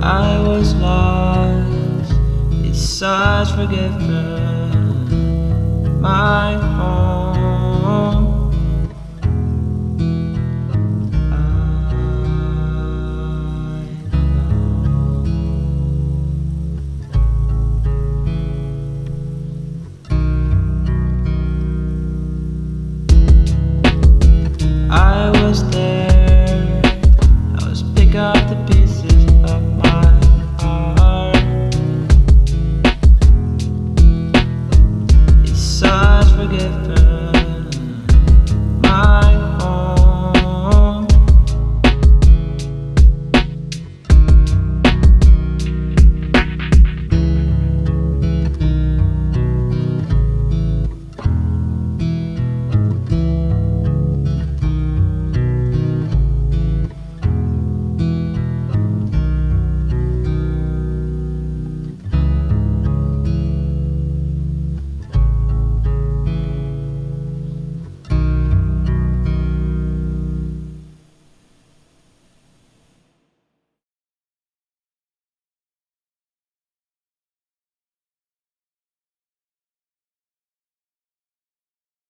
was lost. Besides forgiven, my home. I was there. Forgiven.